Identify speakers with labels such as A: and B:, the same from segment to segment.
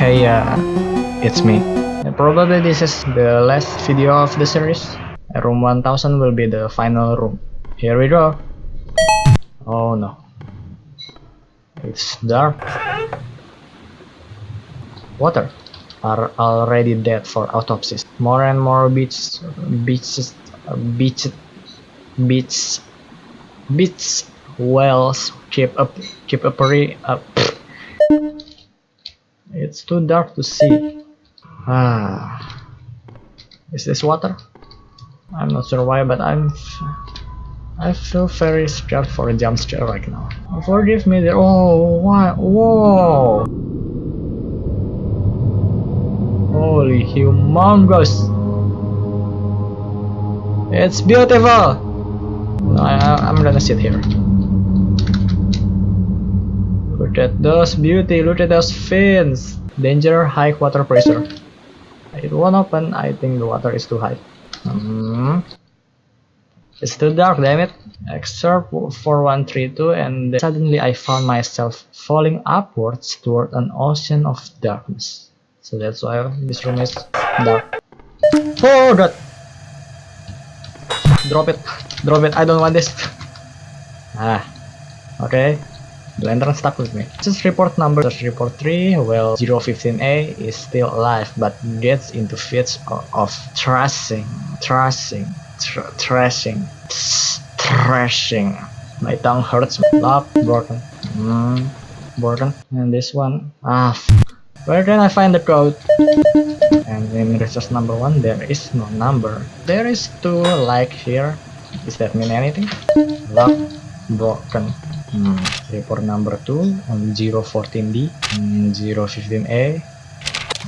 A: Hey, uh, it's me. Probably this is the last video of the series. Room 1000 will be the final room. Here we go. Oh no. It's dark. Water are already dead for autopsies. More and more beaches, beaches, beaches, beaches, beaches, whales keep up, keep appearing. Uh, it's too dark to see. Ah, is this water? I'm not sure why, but I'm. I feel very scared for a jump scare right now. Forgive me there. Oh, what? Whoa! Holy humongous! It's beautiful! No, I, I'm gonna sit here. Look at those beauty, look at those fins! Danger, high water pressure. It won't open, I think the water is too high. Hmm. It's too dark, damn it. Excerpt 4132 and suddenly I found myself falling upwards toward an ocean of darkness. So that's why this room is dark. Oh god! Drop it. Drop it. I don't want this. Ah. Okay. Lantern stuck with me. Just report number just report 3. Well, 015A is still alive but gets into fits of, of thrashing. Thrashing. Tr thrashing. Thrashing. My tongue hurts. Love broken. Mm, broken. And this one. Ah. Where can I find the code? And in resource number one, there is no number. There is two like here. Does that mean anything? Lock broken. Hmm. Report number two on 014D, 015A.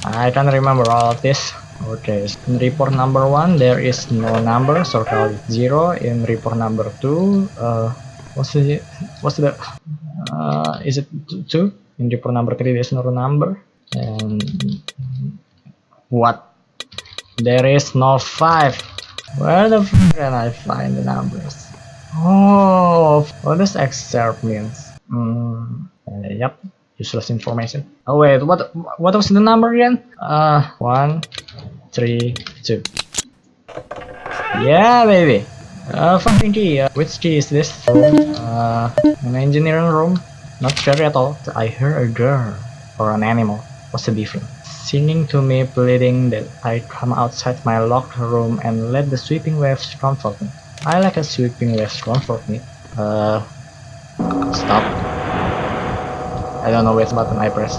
A: I can't remember all of this. Okay, in report number one, there is no number, so call it zero. In report number two, uh, what's the what's the uh, is it two? In report number three, there's no number. And what? There is no five. Where the f can I find the numbers? Oh, what does excerpt means? Mm, uh, yep, useless information. Oh wait, what what was the number again? Uh, one, three, two. Yeah, baby. Uh, fucking key. Uh, which key is this? Uh, an engineering room. Not sure at all. I heard a girl or an animal. What's the difference? Singing to me, pleading that I come outside my locked room and let the sweeping waves comfort me. I like a sweeping waves comfort me. Uh, stop. I don't know which button I press.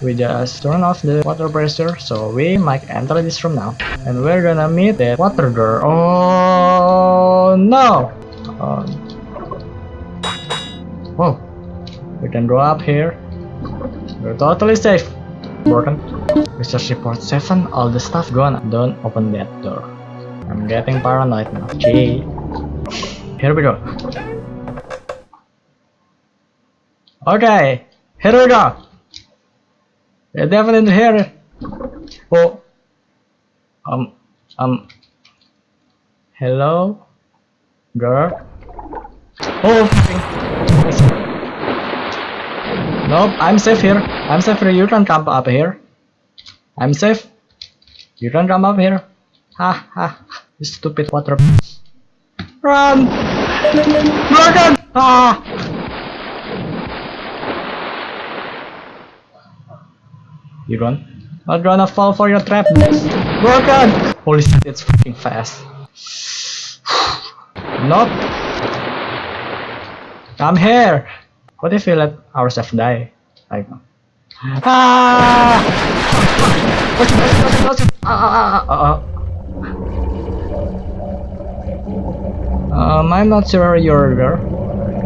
A: We just turn off the water pressure, so we might enter this room now. And we're gonna meet that water girl. Oh no! Um. We can go up here. We're totally safe broken. Research report 7, all the stuff gone. Don't open that door. I'm getting paranoid now. Okay. Here we go. Okay. Here we go. They're definitely here. Oh. Um. Um. Hello? Girl? Oh, Nope, I'm safe here. I'm safe here. You can come up here. I'm safe. You can come up here. Ha ha. You stupid water. Run! Run! Ah! You run? Not gonna fall for your trap. Broken! Holy shit, it's fucking fast. Nope. I'm here. What if we let ourselves die? Like, ah! ah! ah, ah uh-uh. Um, I'm not sure you're there.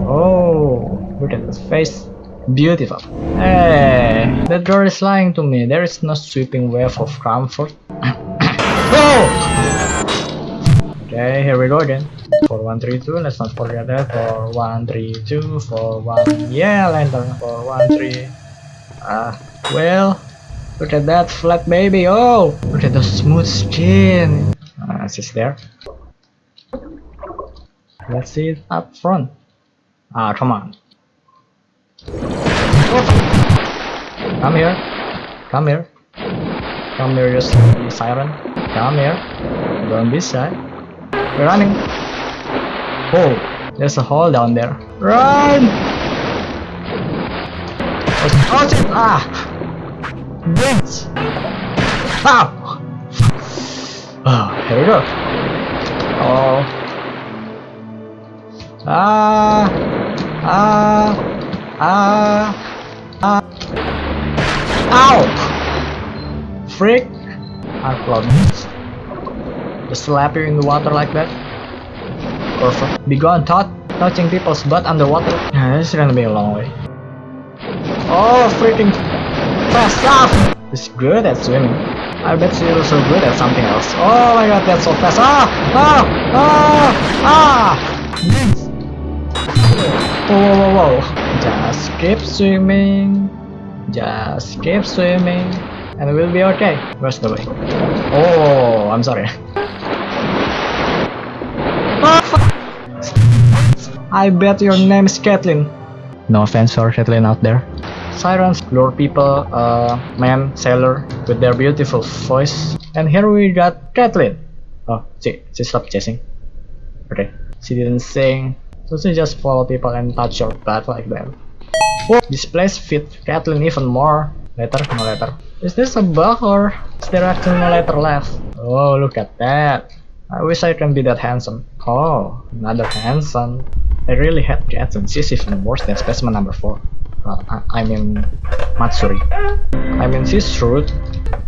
A: Oh, look at this face. Beautiful. Hey, that girl is lying to me. There is no sweeping wave of comfort. oh! Okay, here we go again. 4132 let's not forget that 4132 41 yeah lantern 413 ah uh, well look at that flat baby oh look at the smooth skin uh, she's there let's see it up front ah come on come here Come here. Come here, you siren. Come here. Don't be shy. We're running. Oh, there's a hole down there. Run! Oh, shit! Ah! Brains! Ow! Oh, here we go. Oh. Ah! Ah! Ah! Ah! Ow! Freak! Our cloud Just slap you in the water like that. Perfect. Be gone, Todd. Touching people's butt underwater. Yeah, this is gonna be a long way. Oh, freaking fast stop! He's good at swimming. I bet she's so good at something else. Oh my god, that's so fast. Ah! Ah! Ah! Ah! Whoa, whoa, whoa. Just keep swimming. Just keep swimming. And we'll be okay. Where's the way? Oh, I'm sorry. I bet your name is Kathleen. No offense for Kathleen out there. Sirens lure people, uh, man, sailor, with their beautiful voice. And here we got Kathleen. Oh, she, she stopped chasing. Okay, she didn't sing, she just follow people and touch your butt like that. Oh, this place fit Kathleen even more. Letter, no letter. Is this a bug or is there actually no letter left? Oh, look at that. I wish I can be that handsome. Oh, another handsome. I really hate and she's even worse than specimen number 4. Uh, I, I mean, Matsuri. I mean, she's rude.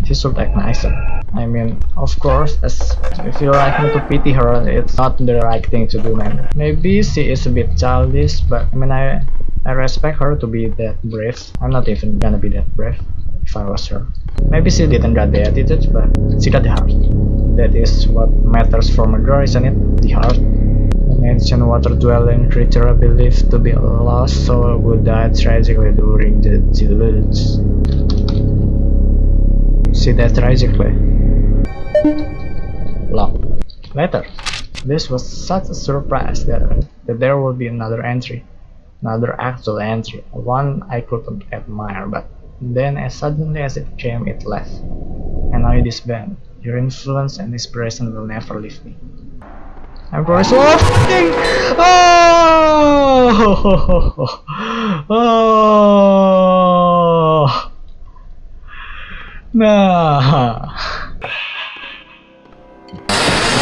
A: She should act nicer. I mean, of course, as if you like me to pity her, it's not the right thing to do, man. Maybe she is a bit childish, but I mean, I I respect her to be that brave. I'm not even gonna be that brave if I was her. Maybe she didn't got the attitude, but she got the heart. That is what matters for a girl, isn't it? The heart. An ancient water-dwelling creature believed to be lost soul who died tragically during the deluge. See that tragically. Lock. Later. This was such a surprise that, that there would be another entry. Another actual entry. One I couldn't admire, but then as suddenly as it came it left. And I disband. Your influence and inspiration will never leave me. I'm Oh! Oh! Nah.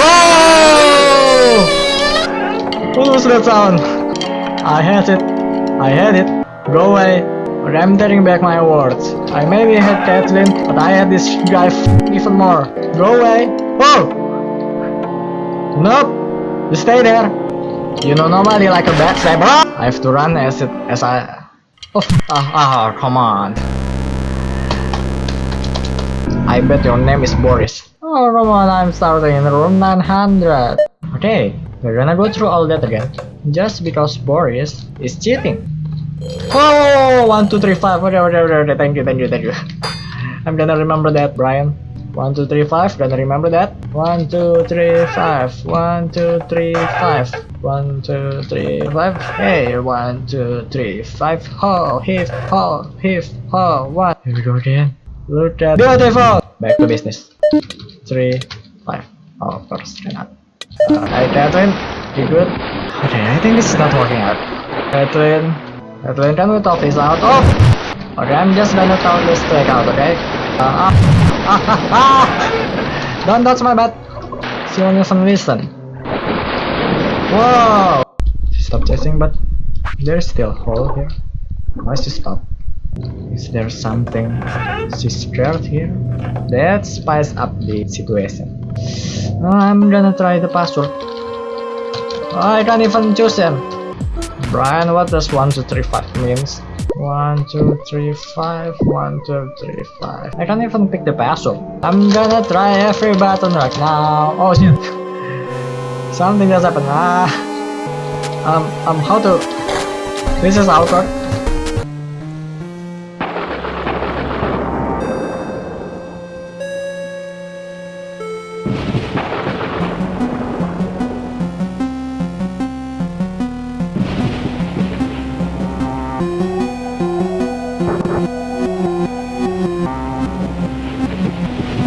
A: Oh! What was that sound? I had it. I had it. Go away. But I'm taking back my words. I maybe had Kathleen, but I had this guy even more. Go away. Oh! Nope. You stay there. You know nobody like a backstabber. I have to run as it as I. Oh, ah, ah, come on. I bet your name is Boris. Oh, come on, I'm starting in room 900. Okay, we're gonna go through all that again. Just because Boris is cheating. Oh, one, two, three, five. Okay, okay, okay, okay. Thank you, thank you, thank you. I'm gonna remember that, Brian. One, two, three, five. Gonna remember that. One, two, three, five. One, two, three, five. One, two, three, five. Hey, one, two, three, five. Ho, hip, ho, hip, ho. One. Here we go again. Look at beautiful. Back to business. Three, five. Oh, of course, cannot. Uh, hi, Catherine. You good? Okay, I think this is not working out. Catherine. Catherine, can we talk this out? Oh! Okay, I'm just gonna talk this straight out, okay? Uh, ah. Don't touch my butt. She won't even listen. Whoa! She stopped chasing, but there's still a hole here. Why she stop? Is there something she's scared here? That spice up the situation. I'm gonna try the password. I can't even choose them. Brian, what does 1, 2, 3, 5 means? One, two, three, five. One, two, three, five. I can't even pick the password. I'm gonna try every button right now. Oh shit. Something just happened. Ah. Um, um, how to... This is awkward.